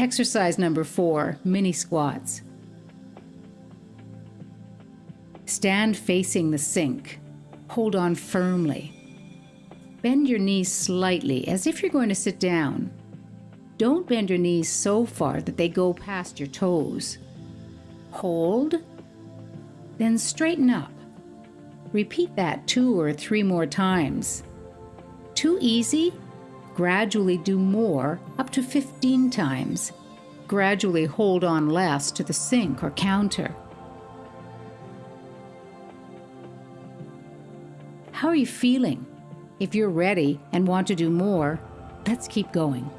Exercise number four mini squats. Stand facing the sink. Hold on firmly. Bend your knees slightly as if you're going to sit down. Don't bend your knees so far that they go past your toes. Hold, then straighten up. Repeat that two or three more times. Too easy? Gradually do more, up to 15 times. Gradually hold on less to the sink or counter. How are you feeling? If you're ready and want to do more, let's keep going.